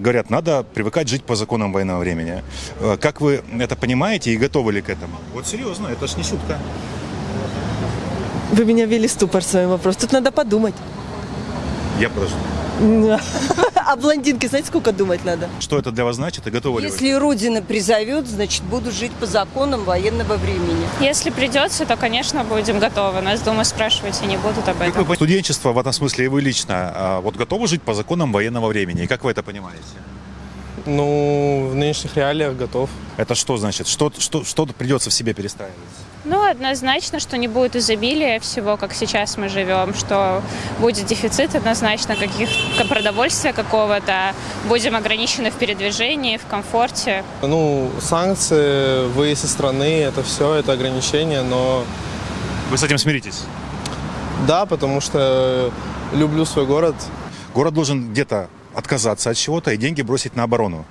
Говорят, надо привыкать жить по законам военного времени. Э, Как вы это понимаете и готовы ли к этому? Вот серьезно, это ж не шутка. Вы меня ввели в ступор своим вопросом. Тут надо подумать. Я подожду. А блондинке, знаете, сколько думать надо? Что это для вас значит и готовы ли вы? Если Родина призовет, значит, буду жить по законам военного времени. Если придется, то, конечно, будем готовы. Нас, думаю, спрашивать и не будут об Как этом. вы, студенчество в этом смысле и вы лично, а, вот готовы жить по законам военного времени? И как вы это понимаете? Ну, в нынешних реалиях готов. Это что значит? Что, что, что придется в себе перестраивать? Ну, однозначно, что не будет изобилия всего, как сейчас мы живем, что будет дефицит однозначно каких продовольствия какого-то, будем ограничены в передвижении, в комфорте. Ну, санкции, выезд из страны, это все, это ограничения, но Вы с этим смиритесь? да, потому что люблю свой город. Город должен где-то отказаться от чего-то и деньги бросить на оборону.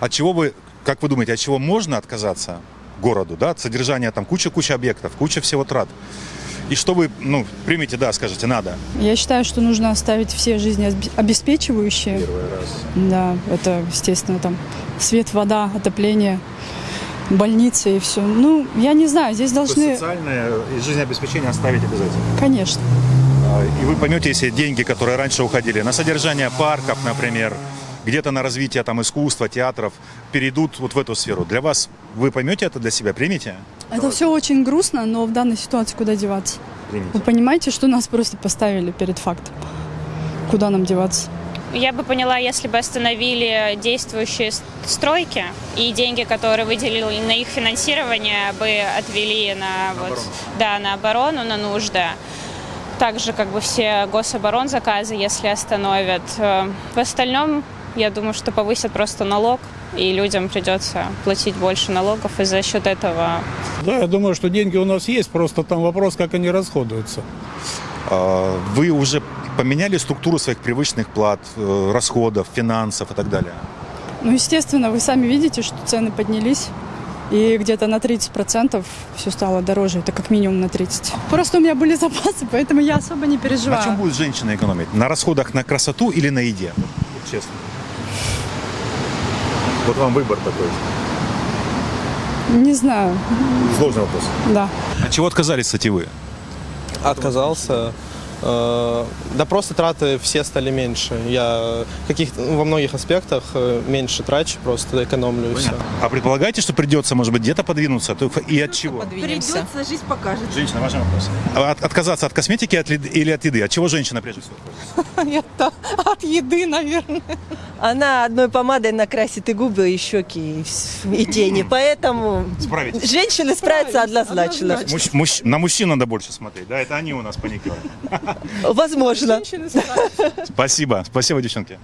От чего вы, как вы думаете, от чего можно отказаться городу, да, от содержания там куча-куча объектов, куча всего трат? И что вы, ну, примете, да, скажете, надо. Я считаю, что нужно оставить все жизнеобеспечивающие. Первый раз. Да, это, естественно, там свет, вода, отопление, больницы и все. Ну, я не знаю, здесь должны... социальное и жизнеобеспечение оставить обязательно. Конечно. И вы поймете, если деньги, которые раньше уходили на содержание парков, например, где-то на развитие там искусства, театров, перейдут вот в эту сферу. Для вас, вы поймете это для себя, примете? Это все очень грустно, но в данной ситуации куда деваться? Вы Примите. понимаете, что нас просто поставили перед фактом? Куда нам деваться? Я бы поняла, если бы остановили действующие стройки и деньги, которые выделили на их финансирование, бы отвели на, вот, да, на оборону, на нужды. Также как бы все гособорон заказы, если остановят. Э, В остальном, я думаю, что повысят просто налог, и людям придется платить больше налогов, и за счет этого Да, я думаю, что деньги у нас есть, просто там вопрос, как они расходуются. А, Вы уже поменяли структуру своих привычных плат, э, расходов, финансов и так далее? Ну, естественно, вы сами видите, что цены поднялись. И где-то на 30% все стало дороже. Это как минимум на 30%. Просто у меня были запасы, поэтому я особо не переживаю. На чем будет женщина экономить? На расходах на красоту или на еде? Честно. Вот вам выбор такой. Не знаю, Сложный вопрос. да. От чего отказались, кстати, вы? Отказался. Э, Да просто траты все стали меньше. Я каких во многих аспектах э, меньше трачу, просто экономлю и все. А предполагаете, что придется, может быть, где-то подвинуться? То И от чего? Придется, жизнь покажет. Женщина, ваш вопрос. А от- отказаться от косметики от или от еды? От чего женщина прежде всего? Это от еды, наверное. Она одной помадой накрасит и губы, и щеки, и, тени. Поэтому женщины справятся однозначно. На мужчин надо больше смотреть, да? Это они у нас паникируют. Возможно. Спасибо. Спасибо, девчонки.